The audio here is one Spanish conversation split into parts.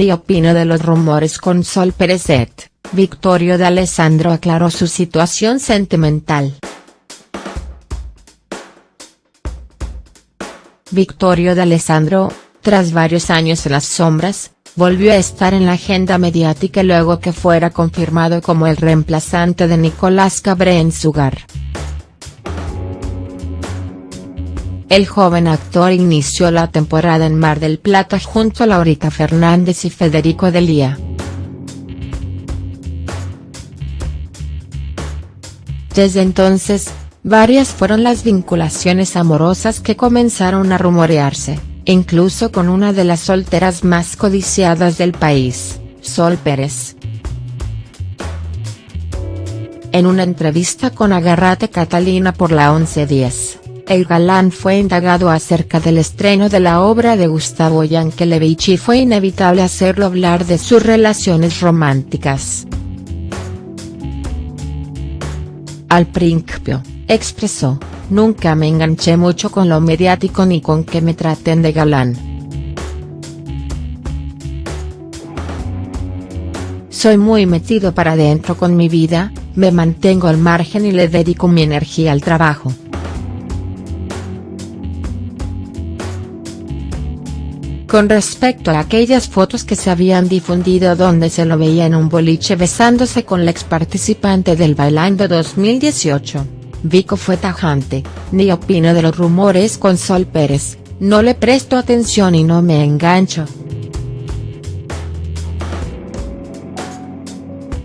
ni opino de los rumores con Sol Perezet, Victorio de Alessandro aclaró su situación sentimental. Victorio de Alessandro, tras varios años en las sombras, volvió a estar en la agenda mediática luego que fuera confirmado como el reemplazante de Nicolás Cabré en su hogar. El joven actor inició la temporada en Mar del Plata junto a Laurita Fernández y Federico Delía. Desde entonces, varias fueron las vinculaciones amorosas que comenzaron a rumorearse, incluso con una de las solteras más codiciadas del país, Sol Pérez. En una entrevista con Agarrate Catalina por la 1110 el galán fue indagado acerca del estreno de la obra de Gustavo Yankelevich y fue inevitable hacerlo hablar de sus relaciones románticas. Al principio, expresó, nunca me enganché mucho con lo mediático ni con que me traten de galán. Soy muy metido para adentro con mi vida, me mantengo al margen y le dedico mi energía al trabajo. Con respecto a aquellas fotos que se habían difundido donde se lo veía en un boliche besándose con la ex participante del Bailando 2018, Vico fue tajante, ni opino de los rumores con Sol Pérez, no le presto atención y no me engancho.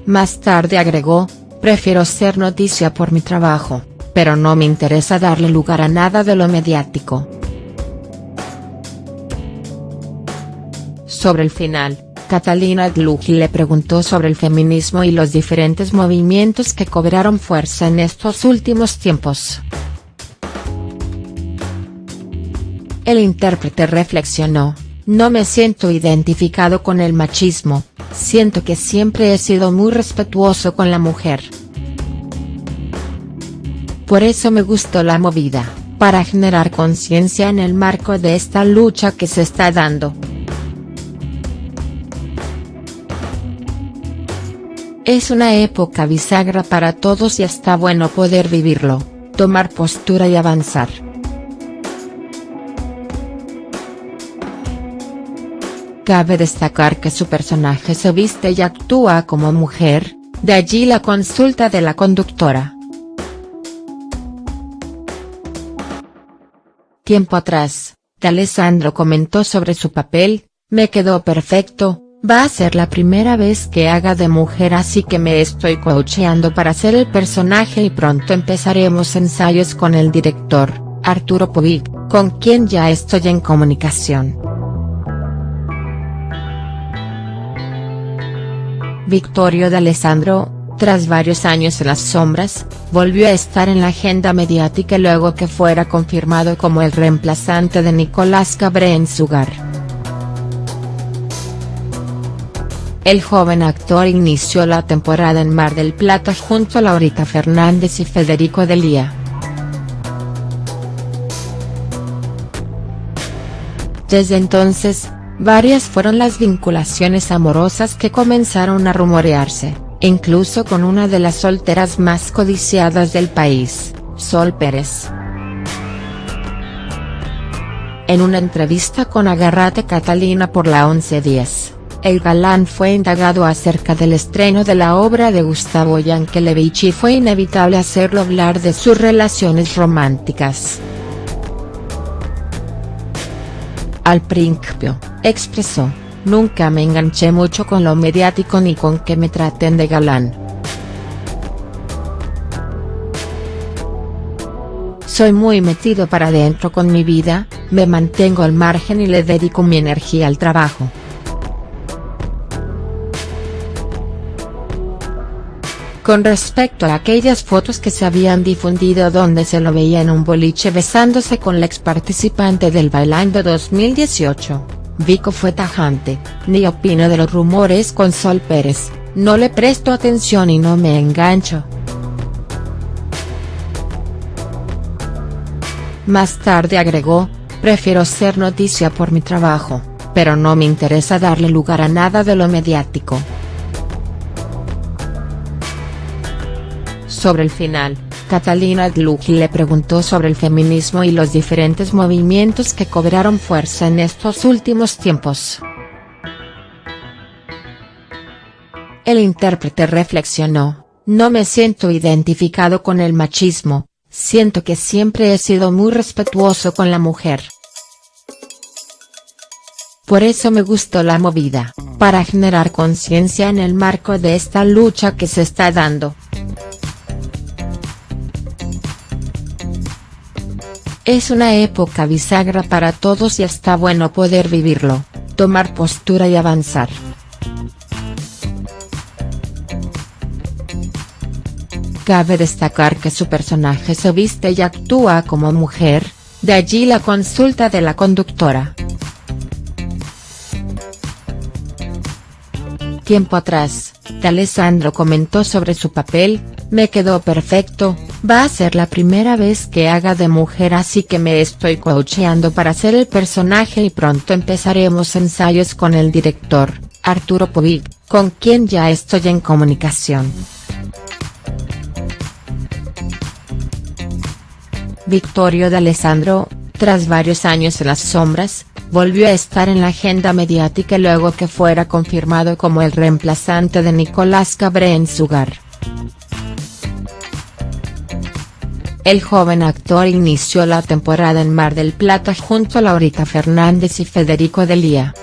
Más tarde agregó, prefiero ser noticia por mi trabajo, pero no me interesa darle lugar a nada de lo mediático. Sobre el final, Catalina Glucki le preguntó sobre el feminismo y los diferentes movimientos que cobraron fuerza en estos últimos tiempos. El intérprete reflexionó, no me siento identificado con el machismo, siento que siempre he sido muy respetuoso con la mujer. Por eso me gustó la movida, para generar conciencia en el marco de esta lucha que se está dando. Es una época bisagra para todos y está bueno poder vivirlo, tomar postura y avanzar. Cabe destacar que su personaje se viste y actúa como mujer, de allí la consulta de la conductora. Tiempo atrás, de Alessandro comentó sobre su papel, me quedó perfecto, Va a ser la primera vez que haga de mujer así que me estoy coacheando para hacer el personaje y pronto empezaremos ensayos con el director, Arturo Povic, con quien ya estoy en comunicación. Victorio de Alessandro, tras varios años en las sombras, volvió a estar en la agenda mediática luego que fuera confirmado como el reemplazante de Nicolás Cabré en su hogar. El joven actor inició la temporada en Mar del Plata junto a Laurita Fernández y Federico Delía. Desde entonces, varias fueron las vinculaciones amorosas que comenzaron a rumorearse, incluso con una de las solteras más codiciadas del país, Sol Pérez. En una entrevista con Agarrate Catalina por la 1110 el galán fue indagado acerca del estreno de la obra de Gustavo Yankelevich y fue inevitable hacerlo hablar de sus relaciones románticas. Al principio, expresó, nunca me enganché mucho con lo mediático ni con que me traten de galán. Soy muy metido para adentro con mi vida, me mantengo al margen y le dedico mi energía al trabajo. Con respecto a aquellas fotos que se habían difundido donde se lo veía en un boliche besándose con la ex participante del Bailando 2018, Vico fue tajante, ni opino de los rumores con Sol Pérez, no le presto atención y no me engancho. Más tarde agregó, prefiero ser noticia por mi trabajo, pero no me interesa darle lugar a nada de lo mediático. Sobre el final, Catalina Dluji le preguntó sobre el feminismo y los diferentes movimientos que cobraron fuerza en estos últimos tiempos. El intérprete reflexionó, no me siento identificado con el machismo, siento que siempre he sido muy respetuoso con la mujer. Por eso me gustó la movida, para generar conciencia en el marco de esta lucha que se está dando. Es una época bisagra para todos y está bueno poder vivirlo, tomar postura y avanzar. Cabe destacar que su personaje se viste y actúa como mujer, de allí la consulta de la conductora. Tiempo atrás, Alessandro comentó sobre su papel, me quedó perfecto, va a ser la primera vez que haga de mujer así que me estoy coacheando para hacer el personaje y pronto empezaremos ensayos con el director, Arturo Povig, con quien ya estoy en comunicación. Victorio de tras varios años en las sombras, volvió a estar en la agenda mediática luego que fuera confirmado como el reemplazante de Nicolás Cabré en su hogar. El joven actor inició la temporada en Mar del Plata junto a Laurita Fernández y Federico Delía.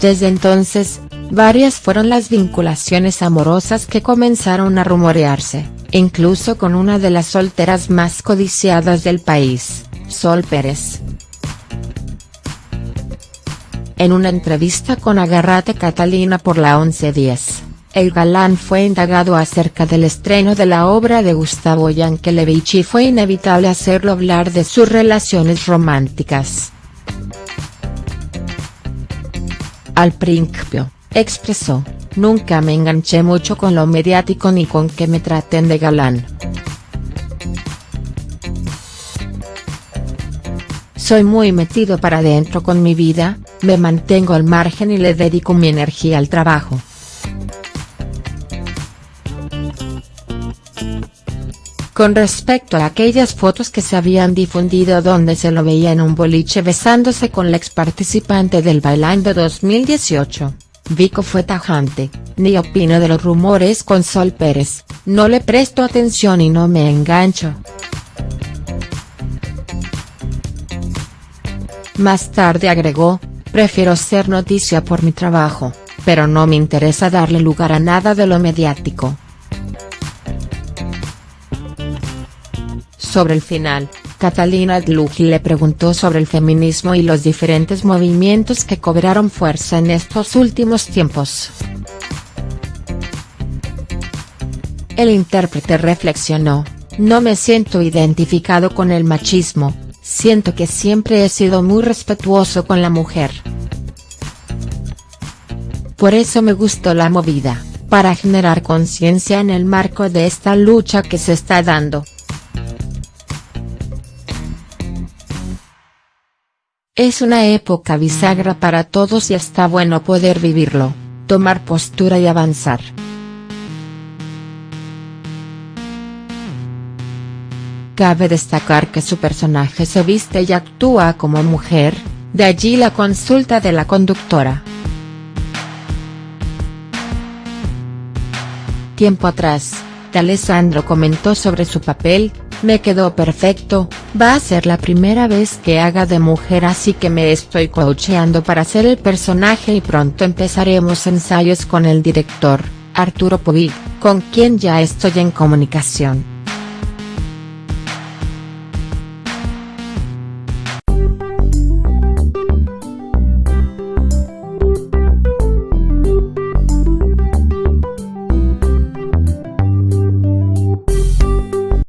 Desde entonces, varias fueron las vinculaciones amorosas que comenzaron a rumorearse incluso con una de las solteras más codiciadas del país, Sol Pérez. En una entrevista con Agarrate Catalina por la 1110, el galán fue indagado acerca del estreno de la obra de Gustavo Yankelevich y fue inevitable hacerlo hablar de sus relaciones románticas. Al principio, expresó, Nunca me enganché mucho con lo mediático ni con que me traten de galán. Soy muy metido para adentro con mi vida, me mantengo al margen y le dedico mi energía al trabajo. Con respecto a aquellas fotos que se habían difundido donde se lo veía en un boliche besándose con la ex participante del Bailando 2018. Vico fue tajante, ni opino de los rumores con Sol Pérez, no le presto atención y no me engancho. Más tarde agregó, prefiero ser noticia por mi trabajo, pero no me interesa darle lugar a nada de lo mediático. Sobre el final, Catalina Dluji le preguntó sobre el feminismo y los diferentes movimientos que cobraron fuerza en estos últimos tiempos. El intérprete reflexionó, no me siento identificado con el machismo, siento que siempre he sido muy respetuoso con la mujer. Por eso me gustó la movida, para generar conciencia en el marco de esta lucha que se está dando. Es una época bisagra para todos y está bueno poder vivirlo, tomar postura y avanzar. Cabe destacar que su personaje se viste y actúa como mujer, de allí la consulta de la conductora. Tiempo atrás, Alessandro comentó sobre su papel, me quedó perfecto, va a ser la primera vez que haga de mujer así que me estoy coacheando para hacer el personaje y pronto empezaremos ensayos con el director, Arturo Povig, con quien ya estoy en comunicación.